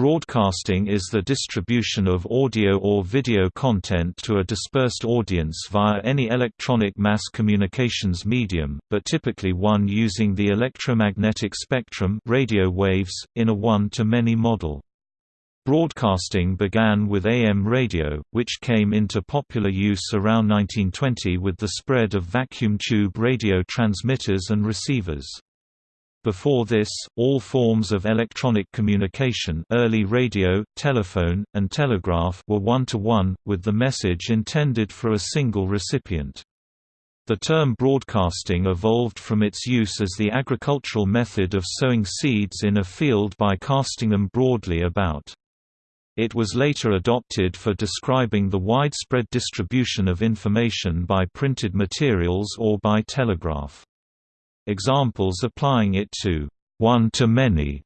Broadcasting is the distribution of audio or video content to a dispersed audience via any electronic mass communications medium, but typically one using the electromagnetic spectrum radio waves, in a one-to-many model. Broadcasting began with AM radio, which came into popular use around 1920 with the spread of vacuum tube radio transmitters and receivers. Before this, all forms of electronic communication early radio, telephone, and telegraph were one-to-one, -one, with the message intended for a single recipient. The term broadcasting evolved from its use as the agricultural method of sowing seeds in a field by casting them broadly about. It was later adopted for describing the widespread distribution of information by printed materials or by telegraph. Examples applying it to one-to-many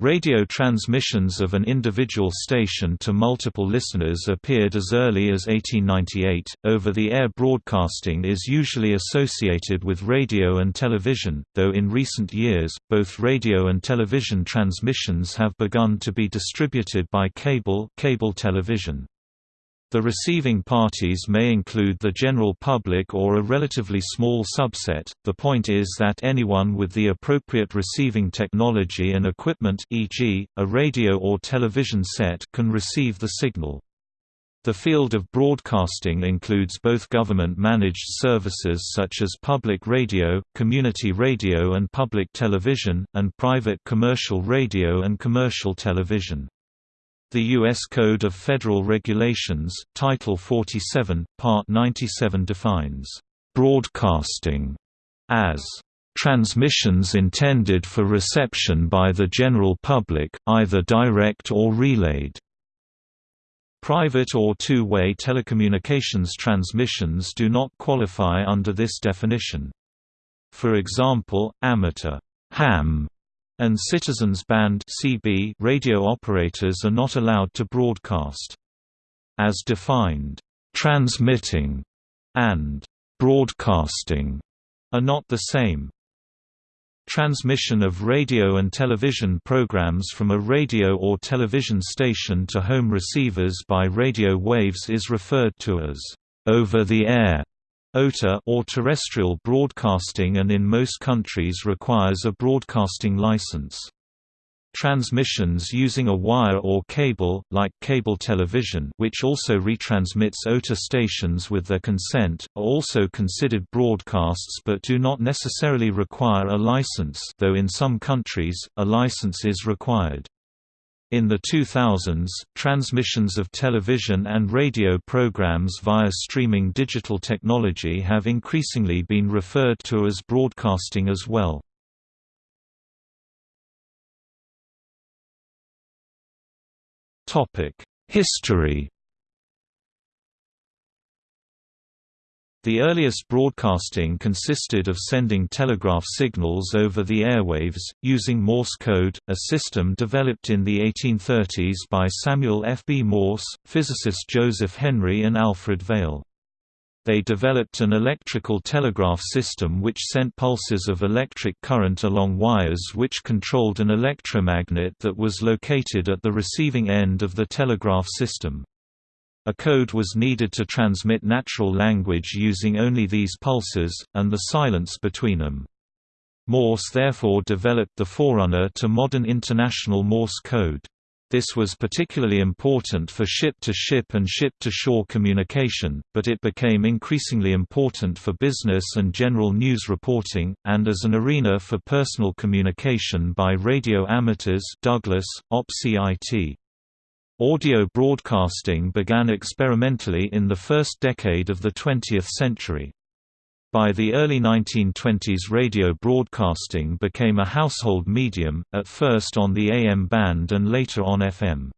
Radio transmissions of an individual station to multiple listeners appeared as early as 1898. Over the air broadcasting is usually associated with radio and television, though in recent years, both radio and television transmissions have begun to be distributed by cable, cable television. The receiving parties may include the general public or a relatively small subset. The point is that anyone with the appropriate receiving technology and equipment, e.g., a radio or television set, can receive the signal. The field of broadcasting includes both government-managed services such as public radio, community radio and public television, and private commercial radio and commercial television. The U.S. Code of Federal Regulations, Title 47, Part 97 defines, "...broadcasting", as transmissions intended for reception by the general public, either direct or relayed. Private or two-way telecommunications transmissions do not qualify under this definition. For example, amateur ham and Citizens Band (CB) radio operators are not allowed to broadcast. As defined, transmitting and broadcasting are not the same. Transmission of radio and television programs from a radio or television station to home receivers by radio waves is referred to as over-the-air OTA or terrestrial broadcasting and in most countries requires a broadcasting license. Transmissions using a wire or cable, like cable television which also retransmits OTA stations with their consent, are also considered broadcasts but do not necessarily require a license though in some countries, a license is required. In the 2000s, transmissions of television and radio programs via streaming digital technology have increasingly been referred to as broadcasting as well. History The earliest broadcasting consisted of sending telegraph signals over the airwaves, using Morse code, a system developed in the 1830s by Samuel F. B. Morse, physicist Joseph Henry and Alfred Vail. They developed an electrical telegraph system which sent pulses of electric current along wires which controlled an electromagnet that was located at the receiving end of the telegraph system. A code was needed to transmit natural language using only these pulses, and the silence between them. Morse therefore developed the forerunner to modern International Morse code. This was particularly important for ship-to-ship -ship and ship-to-shore communication, but it became increasingly important for business and general news reporting, and as an arena for personal communication by radio amateurs Douglas, OPCIT. Audio broadcasting began experimentally in the first decade of the 20th century. By the early 1920s radio broadcasting became a household medium, at first on the AM band and later on FM.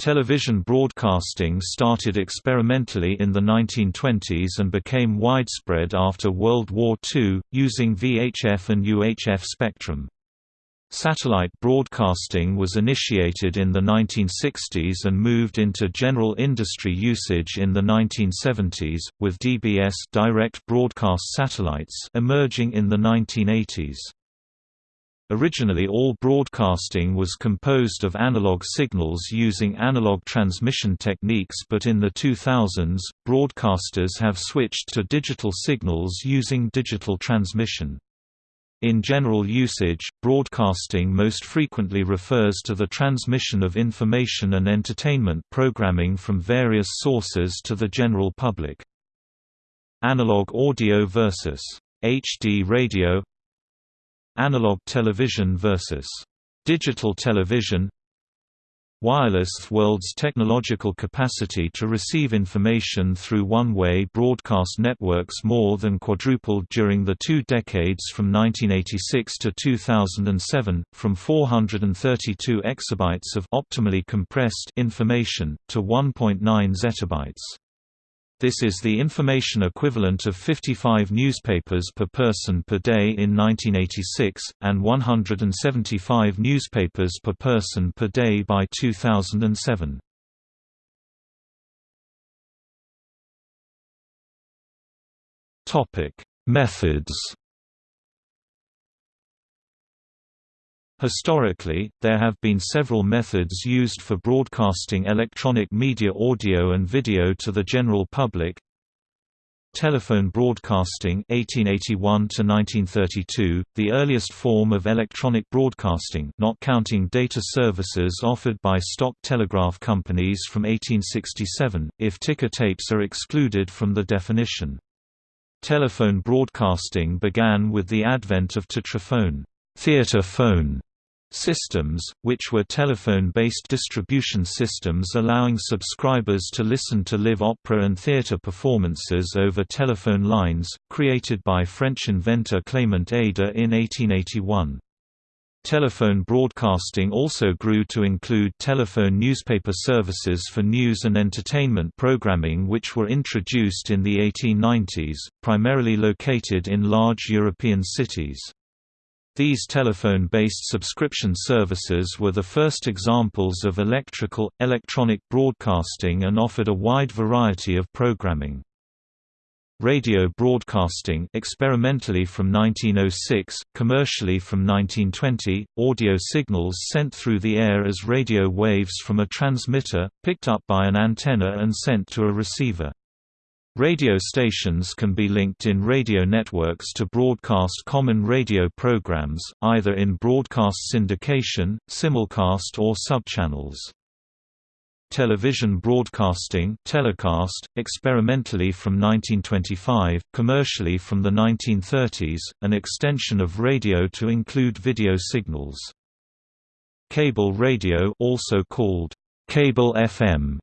Television broadcasting started experimentally in the 1920s and became widespread after World War II, using VHF and UHF spectrum. Satellite broadcasting was initiated in the 1960s and moved into general industry usage in the 1970s, with DBS direct broadcast satellites emerging in the 1980s. Originally all broadcasting was composed of analog signals using analog transmission techniques but in the 2000s, broadcasters have switched to digital signals using digital transmission. In general usage, broadcasting most frequently refers to the transmission of information and entertainment programming from various sources to the general public. Analog audio versus HD radio Analog television versus digital television Wireless world's technological capacity to receive information through one-way broadcast networks more than quadrupled during the two decades from 1986 to 2007, from 432 exabytes of optimally compressed information, to 1.9 zettabytes. This is the information equivalent of 55 newspapers per person per day in 1986, and 175 newspapers per person per day by 2007. Methods Historically, there have been several methods used for broadcasting electronic media audio and video to the general public. Telephone broadcasting 1881 to 1932, the earliest form of electronic broadcasting not counting data services offered by stock telegraph companies from 1867, if ticker tapes are excluded from the definition. Telephone broadcasting began with the advent of théâtrophone theater phone systems, which were telephone-based distribution systems allowing subscribers to listen to live opera and theatre performances over telephone lines, created by French inventor Clément Ader in 1881. Telephone broadcasting also grew to include telephone newspaper services for news and entertainment programming which were introduced in the 1890s, primarily located in large European cities. These telephone-based subscription services were the first examples of electrical, electronic broadcasting and offered a wide variety of programming. Radio broadcasting experimentally from 1906, commercially from 1920, audio signals sent through the air as radio waves from a transmitter, picked up by an antenna and sent to a receiver. Radio stations can be linked in radio networks to broadcast common radio programs, either in broadcast syndication, simulcast or subchannels. Television broadcasting telecast, experimentally from 1925, commercially from the 1930s, an extension of radio to include video signals. Cable radio also called cable FM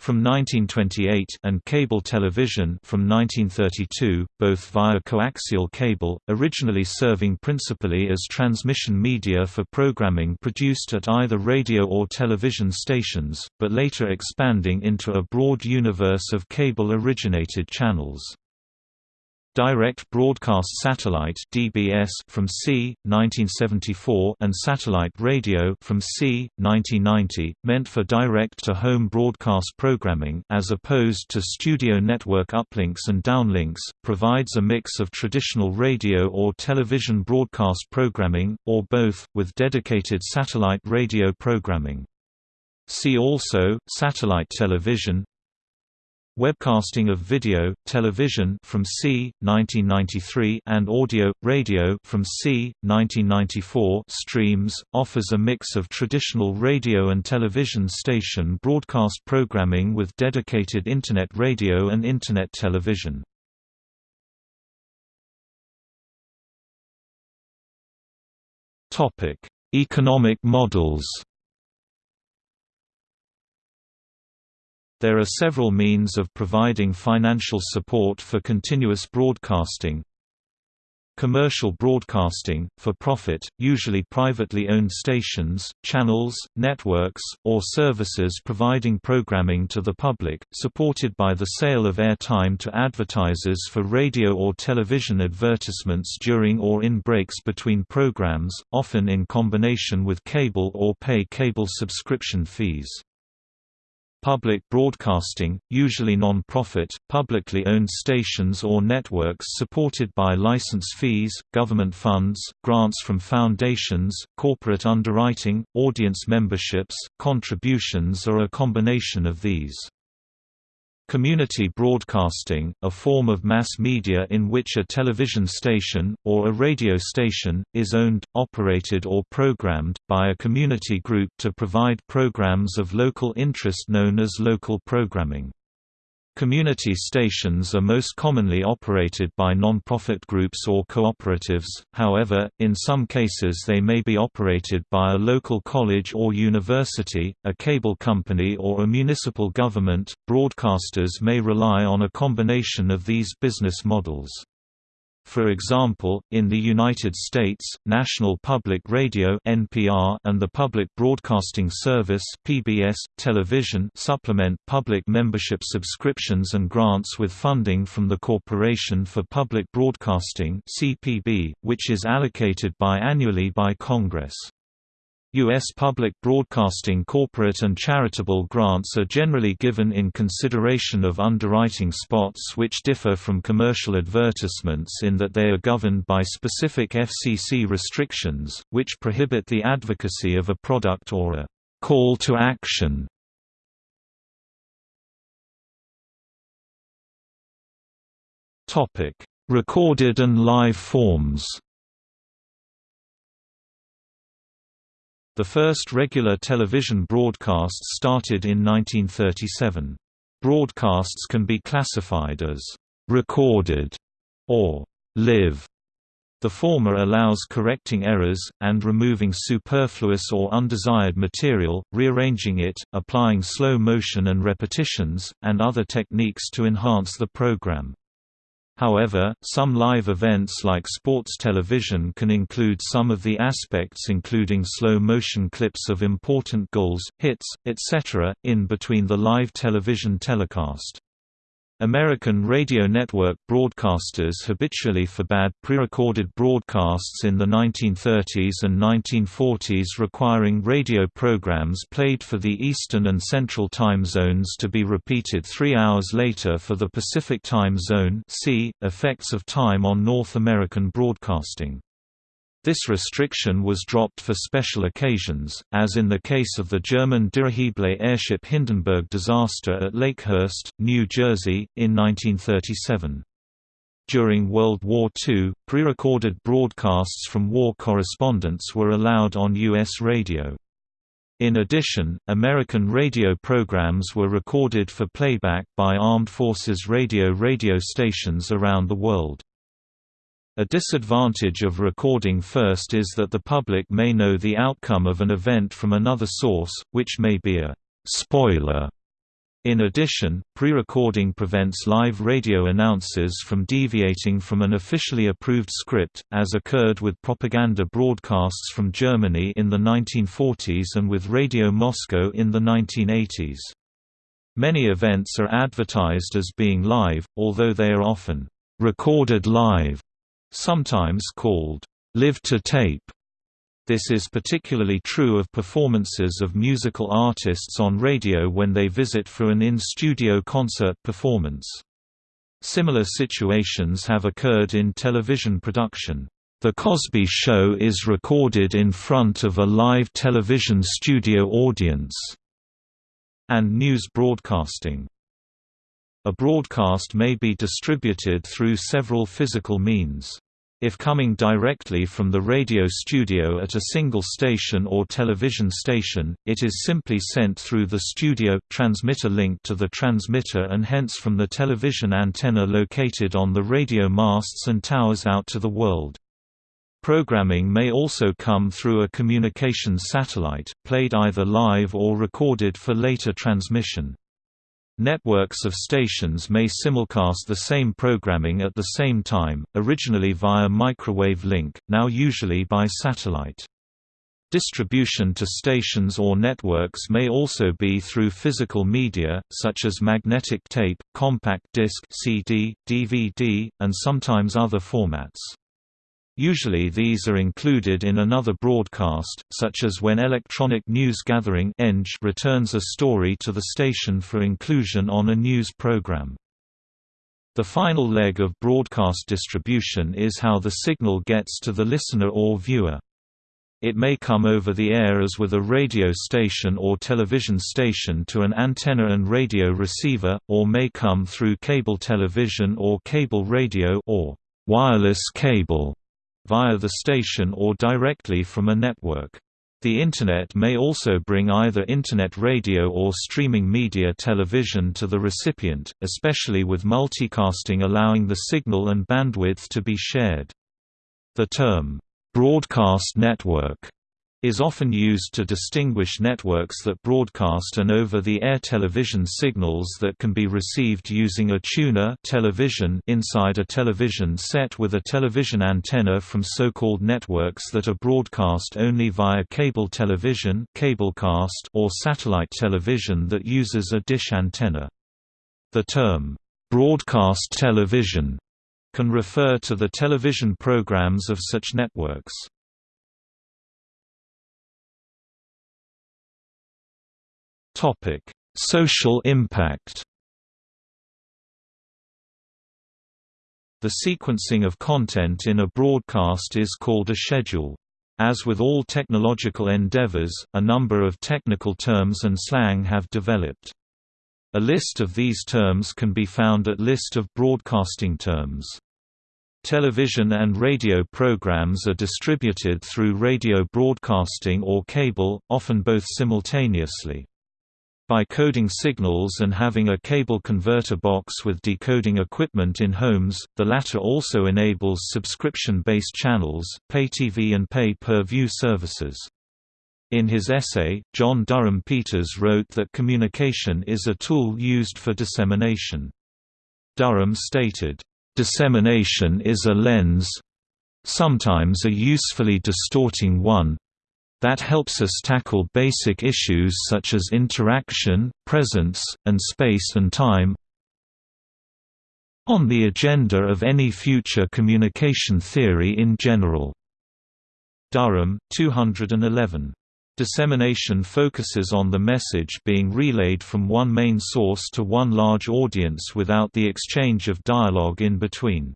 from 1928 and cable television from 1932, both via coaxial cable, originally serving principally as transmission media for programming produced at either radio or television stations, but later expanding into a broad universe of cable-originated channels. Direct Broadcast Satellite (DBS) from c. 1974 and Satellite Radio from c. 1990, meant for direct-to-home broadcast programming as opposed to studio network uplinks and downlinks, provides a mix of traditional radio or television broadcast programming, or both, with dedicated satellite radio programming. See also, satellite television Webcasting of video, television from c. 1993 and audio, radio from c. 1994 streams, offers a mix of traditional radio and television station broadcast programming with dedicated Internet radio and Internet television. Economic models There are several means of providing financial support for continuous broadcasting. Commercial broadcasting, for profit, usually privately owned stations, channels, networks, or services providing programming to the public, supported by the sale of airtime to advertisers for radio or television advertisements during or in breaks between programs, often in combination with cable or pay cable subscription fees. Public broadcasting, usually non-profit, publicly owned stations or networks supported by license fees, government funds, grants from foundations, corporate underwriting, audience memberships, contributions or a combination of these. Community broadcasting, a form of mass media in which a television station, or a radio station, is owned, operated or programmed, by a community group to provide programs of local interest known as local programming. Community stations are most commonly operated by non-profit groups or cooperatives, however, in some cases they may be operated by a local college or university, a cable company or a municipal government. Broadcasters may rely on a combination of these business models. For example, in the United States, National Public Radio (NPR) and the Public Broadcasting Service (PBS) television supplement public membership subscriptions and grants with funding from the Corporation for Public Broadcasting (CPB), which is allocated biannually by Congress. U.S. public broadcasting corporate and charitable grants are generally given in consideration of underwriting spots which differ from commercial advertisements in that they are governed by specific FCC restrictions, which prohibit the advocacy of a product or a «call to action». Recorded and live forms The first regular television broadcasts started in 1937. Broadcasts can be classified as «recorded» or «live». The former allows correcting errors, and removing superfluous or undesired material, rearranging it, applying slow motion and repetitions, and other techniques to enhance the program. However, some live events like sports television can include some of the aspects including slow-motion clips of important goals, hits, etc., in between the live television telecast. American radio network broadcasters habitually forbade prerecorded broadcasts in the 1930s and 1940s requiring radio programs played for the Eastern and Central time zones to be repeated three hours later for the Pacific time zone see, effects of time on North American broadcasting. This restriction was dropped for special occasions, as in the case of the German dirigible airship Hindenburg disaster at Lakehurst, New Jersey, in 1937. During World War II, pre-recorded broadcasts from war correspondents were allowed on U.S. radio. In addition, American radio programs were recorded for playback by Armed Forces Radio radio stations around the world. A disadvantage of recording first is that the public may know the outcome of an event from another source, which may be a «spoiler». In addition, pre-recording prevents live radio announcers from deviating from an officially approved script, as occurred with propaganda broadcasts from Germany in the 1940s and with Radio Moscow in the 1980s. Many events are advertised as being live, although they are often recorded live sometimes called live-to-tape. This is particularly true of performances of musical artists on radio when they visit for an in-studio concert performance. Similar situations have occurred in television production. The Cosby Show is recorded in front of a live television studio audience. And news broadcasting. A broadcast may be distributed through several physical means. If coming directly from the radio studio at a single station or television station, it is simply sent through the studio transmitter link to the transmitter and hence from the television antenna located on the radio masts and towers out to the world. Programming may also come through a communications satellite, played either live or recorded for later transmission. Networks of stations may simulcast the same programming at the same time, originally via microwave link, now usually by satellite. Distribution to stations or networks may also be through physical media, such as magnetic tape, compact disc CD, DVD, and sometimes other formats. Usually these are included in another broadcast, such as when Electronic News Gathering returns a story to the station for inclusion on a news program. The final leg of broadcast distribution is how the signal gets to the listener or viewer. It may come over the air as with a radio station or television station to an antenna and radio receiver, or may come through cable television or cable radio or wireless cable via the station or directly from a network. The Internet may also bring either Internet radio or streaming media television to the recipient, especially with multicasting allowing the signal and bandwidth to be shared. The term, "'broadcast network' is often used to distinguish networks that broadcast an over-the-air television signals that can be received using a tuner television inside a television set with a television antenna from so-called networks that are broadcast only via cable television cablecast or satellite television that uses a dish antenna. The term, "'broadcast television' can refer to the television programs of such networks. Topic: Social impact. The sequencing of content in a broadcast is called a schedule. As with all technological endeavors, a number of technical terms and slang have developed. A list of these terms can be found at List of broadcasting terms. Television and radio programs are distributed through radio broadcasting or cable, often both simultaneously. By coding signals and having a cable converter box with decoding equipment in homes, the latter also enables subscription-based channels, pay TV and pay-per-view services. In his essay, John Durham Peters wrote that communication is a tool used for dissemination. Durham stated, "...dissemination is a lens—sometimes a usefully distorting one, that helps us tackle basic issues such as interaction, presence, and space and time on the agenda of any future communication theory in general. Durham, 211. Dissemination focuses on the message being relayed from one main source to one large audience without the exchange of dialogue in between.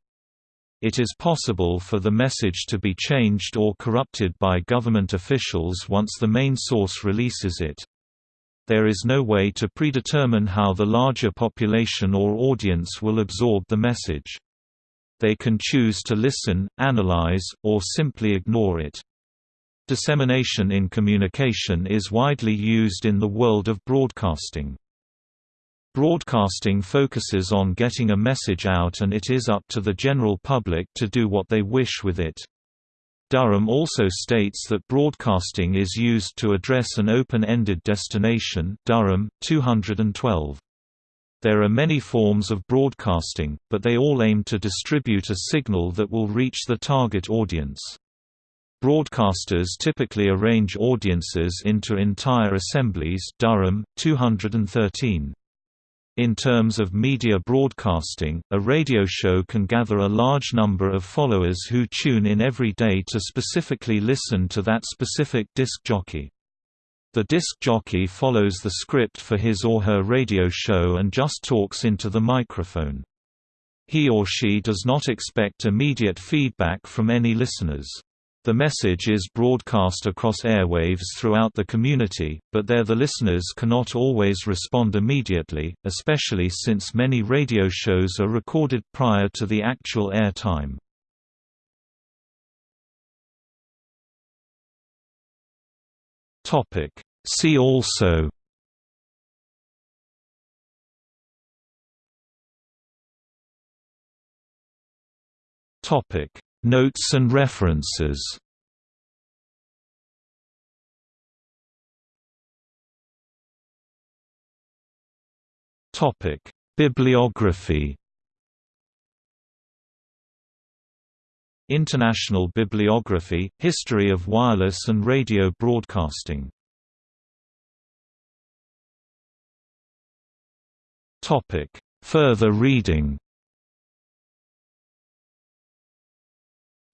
It is possible for the message to be changed or corrupted by government officials once the main source releases it. There is no way to predetermine how the larger population or audience will absorb the message. They can choose to listen, analyze, or simply ignore it. Dissemination in communication is widely used in the world of broadcasting. Broadcasting focuses on getting a message out and it is up to the general public to do what they wish with it. Durham also states that broadcasting is used to address an open-ended destination Durham, 212. There are many forms of broadcasting, but they all aim to distribute a signal that will reach the target audience. Broadcasters typically arrange audiences into entire assemblies Durham, 213. In terms of media broadcasting, a radio show can gather a large number of followers who tune in every day to specifically listen to that specific disc jockey. The disc jockey follows the script for his or her radio show and just talks into the microphone. He or she does not expect immediate feedback from any listeners. The message is broadcast across airwaves throughout the community, but there the listeners cannot always respond immediately, especially since many radio shows are recorded prior to the actual air time. See also Topic Notes and references Topic: Bibliography. International Bibliography: History of Wireless and Radio Broadcasting. Topic: Further reading.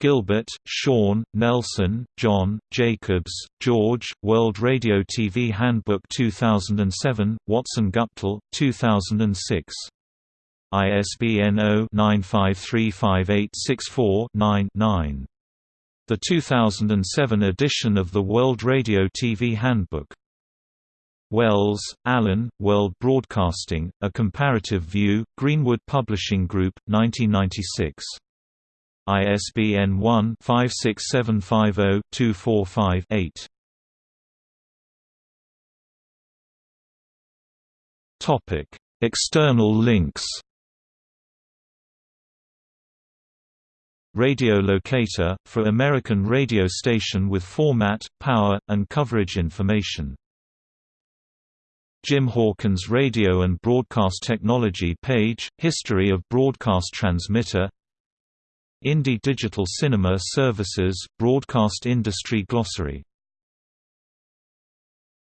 Gilbert, Sean, Nelson, John, Jacobs, George, World Radio TV Handbook 2007, Watson Guptill, 2006. ISBN 0-9535864-9-9. The 2007 edition of the World Radio TV Handbook. Wells, Alan, World Broadcasting, A Comparative View, Greenwood Publishing Group, 1996. ISBN 1-56750-245-8. External links Radio locator, for American radio station with format, power, and coverage information. Jim Hawkins Radio and Broadcast Technology page, History of Broadcast Transmitter Indie Digital Cinema Services, Broadcast Industry Glossary